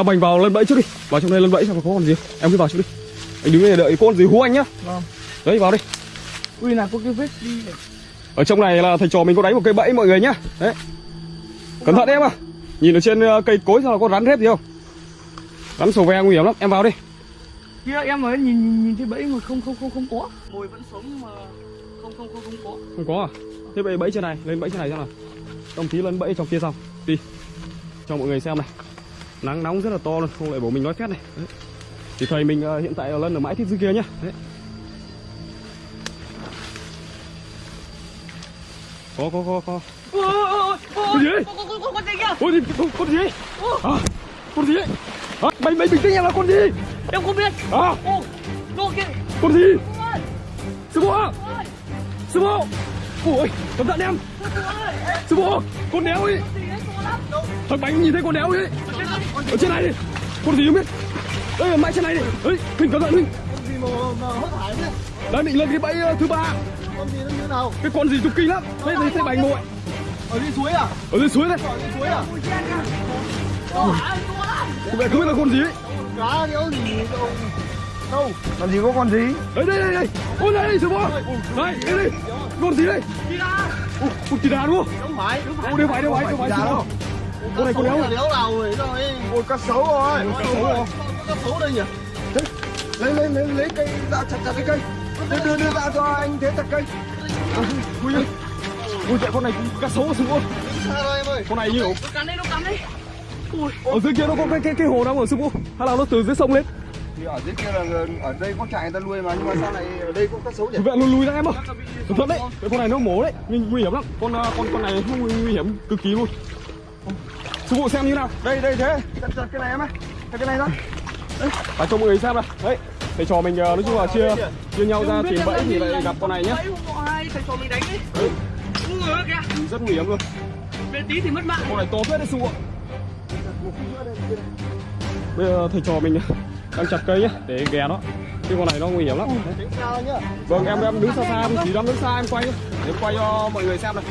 à, bành vào lân bẫy trước đi. Vào trong đây lân bẫy xem có con gì. Em cứ vào trước đi. Anh đứng đây đợi con gì hú anh nhá. Vâng. đấy vào đi. Ui là có cái vết đi này. ở trong này là thầy trò mình có đánh một cây bẫy mọi người nhá. Đấy. Cẩn thận em à nhìn ở trên ờ, cây cối sao là có rắn rết gì không? Rắn sầu ve nguy hiểm lắm. Em vào đi. Kia em mới nhìn nhìn, nhìn thấy bẫy mà không không không không có. Hồi vẫn sống mà không không không không có. Không có à? Thế bẫy bẫy trên này lên bẫy trên này xem nào. Đồng chí lên bẫy trong kia xong đi. Cho mọi người xem này nắng nóng rất là to luôn không lại bổ mình nói phét này đấy. thì thầy mình ờ, hiện tại là lân ở mãi thiết dưới kia nhá đấy. có có có có Cái gì? con gì con, con gì? À, con gì? À, mày mày bình tĩnh em là con gì? em không biết À, con gì? Sư phụ Sư phụ! Ôi, cẩn thận em! Sư phụ! Con đéo ấy! Đấy Thằng bánh nhìn thấy con đéo ấy! Ở trên này đi! Con gì không biết? Đây, mãi trên này đi! Ấy, Huỳnh cẩn thận Huỳnh! Con gì mà, mà hớt hải thế? Đang định lên cái bẫy ờ, thứ ba Con gì nó như thế nào? Cái con gì trục kinh lắm! Thấy thấy thấy bánh bội! Ở dưới suối à? Ở dưới suối này! Ở dưới suối à? Mẹ không biết là con gì ấy! Cá đéo gì đâu. Đâu? Làm gì có con gì? Đây đây đây đây! Ôi đây đây sư phụ! Đây, đây đây! Con gì đây? đi ra Ôi, con kỳ đà đúng không? Không phải. Đeo phải, đeo phải, đeo phải, phụ! đâu? Con này con đéo là đéo nào rồi rồi. Ôi cá sấu rồi. Cá sấu rồi. Cá sấu đây nhỉ? Lấy lấy lấy lấy cây ra chặt chặt cái cây. Đưa đưa đưa ra cho anh thế chặt cây. Ui ơi! Ui chạy con này cá sấu sư phụ! Xa rồi em ơi. Con này nhiều! cắn đấy nó cắn đấy ui Ở dưới kia nó có cái cái cái hồ nào ở sư phụ? Hay là nó từ dưới sông lên? Thì ở dưới kia là ở đây có trại người ta nuôi mà nhưng mà sao lại ở đây có cá sấu nhỉ? Thì vậy lùi lùi ra em ơi. Cẩn thận đấy. Cái con này nó mổ đấy, nhưng nguy hiểm lắm. Con ờ, con con này nguy, nguy hiểm cực kỳ luôn. Sư phụ xem như nào. Đây đây thế. Chặt chặt cái này em ơi. Chặt cái này ra. Và cho mọi người xem này. Đấy. Thầy trò mình ờ, nói chung là chia chia nhau ra tìm bẫy thì lại gặp con này nhá. thầy trò mình đánh đấy Đấy. Rất nguy hiểm luôn. bên tí thì mất mạng Con này to phết đấy sư phụ. Bây giờ thầy trò mình đang chặt cây nhá để ghé nó. Cái con này nó nguy hiểm lắm. Đấy. Vâng em em đứng xa xa chỉ dám đứng xa em quay nhá. Để quay cho mọi người xem này.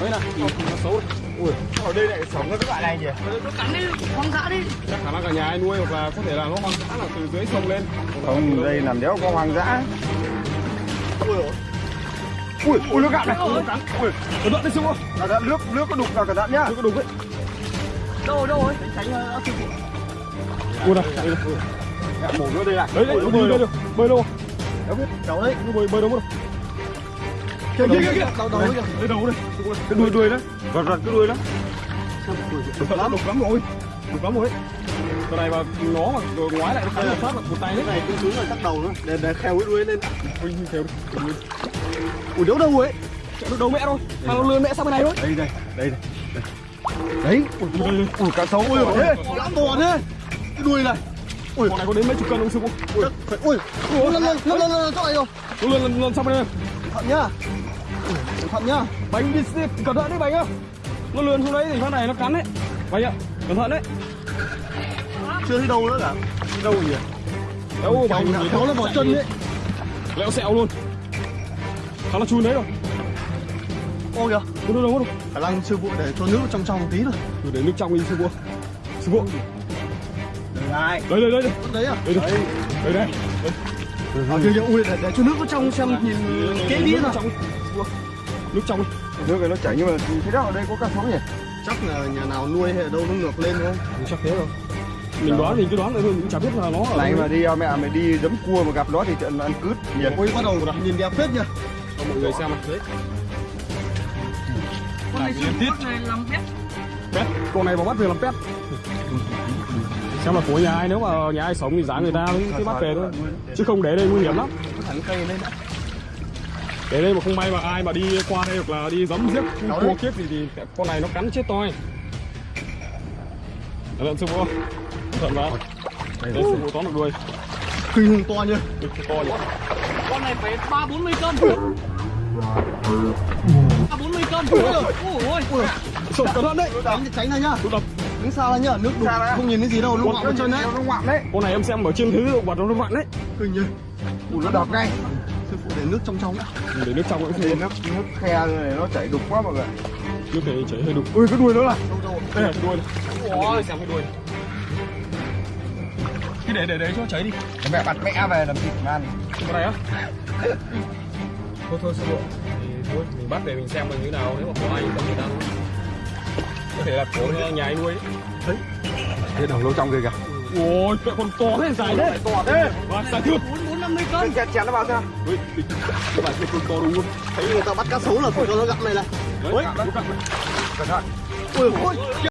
Đấy nhìn nó xấu này. Ui, Ở đây lại sống cái loại này nhỉ? nó cắn đấy hoang dã đi chắc khả năng cả nhà ai nuôi hoặc là có thể là nó hoang dã là từ dưới sông lên. Không, đây làm đéo có hoang dã. Ui, ui nó gạn này, ui nó cắn. Ui, cẩn thận đấy sư phụ. Cẩn thận nước nước có đục vào cẩn thận nhá. Nó có đục đấy. đâu đâu ấy tránh sư phụ Ui này, đây này. Mổ nữa đây này. Đấy đấy, nó bơi đâu? Bơi đâu? Đéo biết, cháu đấy. Nó bơi bơi đâu mất đầu kìa. Đây đầu đây. Cái đuôi đuôi đấy. Vặt vặt cái đuôi đó. Đục lắm, đục lắm rồi. Đục lắm rồi. Con này mà nó mà rồi ngoái lại nó phát là một tay đấy. Này cứ xuống rồi chắc đầu nữa. Để để kheo cái đuôi lên. Ui, theo đi. Ui đâu đâu ấy. Chạy nó đầu mẹ thôi. Mà nó lươn mẹ sang bên này thôi. Đây đây, đây đây. Đấy, ui Ui, ui cá sấu ui thế. Cá to thế. Cái đuôi này. Con này có đến mấy chục cân không sư phụ? Ui, ui. Ui lên lên lên lên lên chỗ này rồi. lươn lươn lươn sang bên đây. Thận nhá. Cẩn thận nhá. Bánh đi xếp, cẩn thận đấy bánh ơi. Nó lươn xuống đấy thì phát này nó cắn đấy. Bánh ạ, cẩn thận đấy. Chưa thấy đâu nữa cả. Đâu nhỉ? Đâu bánh nó vào chân đấy. lẹo sẹo luôn. Nó chui đấy rồi. Ô kìa. Đâu đâu đâu đâu. Khả năng sư phụ để cho nước trong trong một tí thôi. Rồi để nước trong đi sư phụ. Sư phụ. Đây. Đây đây đây đây. Đấy à? Đây đây. Đây đây. À, kìa kìa, ui để, để cho nước nó trong xem nhìn kỹ đi nào. Phụ. Nước trong. đi. Nước này nó chảy nhưng mà thế nào ở đây có cá sấu nhỉ? Chắc là nhà nào nuôi hay ở đâu nó ngược lên không? Chắc thế rồi. Mình đoán mình cứ đoán thôi, mình cũng chả biết là nó Này mà đi mẹ mày đi đấm cua mà gặp nó thì trận ăn cứt nhiệt. Ôi bắt đầu nhìn đẹp phết nhá. cho mọi người xem này. Đấy. con này tiếp. phụ này làm bếp Pet. Con này vào bắt về làm pet. Xem là của nhà ai nếu mà nhà ai sống thì giá người ta mới cái bắt về thôi. Chứ không để đây nguy hiểm lắm. Thẳng cây lên đã. Để đây mà không may mà ai mà đi qua đây hoặc là đi giấm giết cua kiếp gì thì con này nó cắn chết toi. Cẩn thận sư phụ. Thận vào. Đây sư phụ tóm được đuôi. Kinh hùng to nhá. Được to nhỉ. con này phải ba bốn mươi cân ba bốn mươi cân ui ôi ôi cẩn thận đấy. Tránh tránh ra nhá. Tôi đập. Đứng xa ra nhá. Nước đục không nhìn thấy gì đâu. Nó ngoạm chân đấy. Con này em xem ở trên thứ động vật nó vặn đấy. Kinh nhá. Ui nó đập ngay sư phụ để nước trong trong ạ ừ, để nước trong cũng để nước nước khe này nó chảy đục quá mọi người. nước khe chảy hơi đục. Ui cái đuôi nữa là đây là cái đuôi này. Ôi xem cái đuôi. Cái để để đấy cho cháy đi. Mẹ bắt mẹ về làm thịt mà ăn. Cái này á. Thôi thôi sư phụ. Thôi mình bắt về mình xem mình như nào. Nếu mà có ai có người ta có thể là của nhà anh nuôi đấy thế đầu lâu trong kia kìa. Ôi mẹ còn to thế dài thế. To thế. Và xả thịt 50 cân Chèn chèn nó vào xem Ui, cái bài kia con to đúng không? Thấy người ta bắt cá sấu là con nó gặp này này. Ui, cẩn thận. Ui, ui.